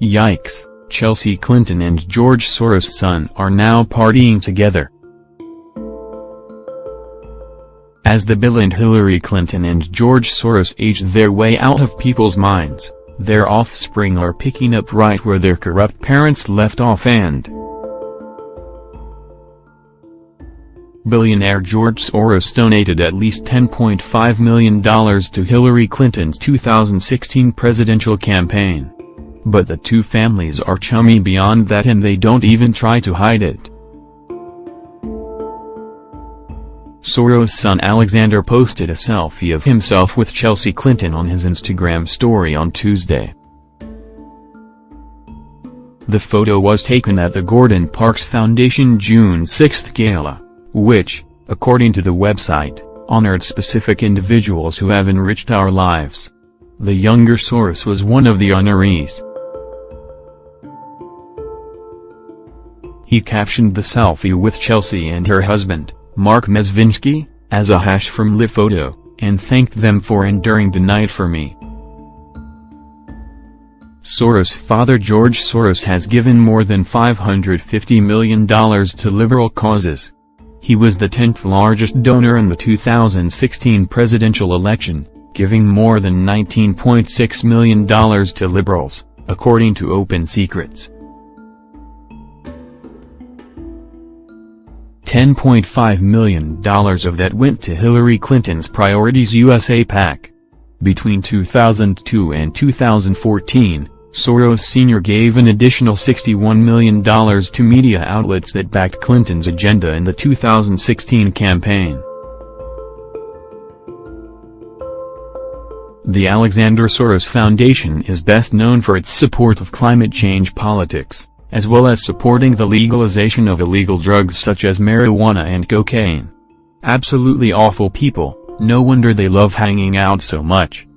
Yikes, Chelsea Clinton and George Soros' son are now partying together. As the Bill and Hillary Clinton and George Soros age their way out of people's minds, their offspring are picking up right where their corrupt parents left off and Billionaire George Soros donated at least $10.5 million to Hillary Clinton's 2016 presidential campaign. But the two families are chummy beyond that and they don't even try to hide it. Soros' son Alexander posted a selfie of himself with Chelsea Clinton on his Instagram story on Tuesday. The photo was taken at the Gordon Parks Foundation June 6 gala, which, according to the website, honored specific individuals who have enriched our lives. The younger Soros was one of the honorees. He captioned the selfie with Chelsea and her husband, Marc Mezvinsky, as a hash from Live Photo, and thanked them for enduring the night for me. Soros' father George Soros has given more than $550 million to liberal causes. He was the 10th largest donor in the 2016 presidential election, giving more than $19.6 million to liberals, according to Open Secrets. $10.5 million of that went to Hillary Clinton's Priorities USA PAC. Between 2002 and 2014, Soros Sr. gave an additional $61 million to media outlets that backed Clinton's agenda in the 2016 campaign. The Alexander Soros Foundation is best known for its support of climate change politics as well as supporting the legalization of illegal drugs such as marijuana and cocaine. Absolutely awful people, no wonder they love hanging out so much.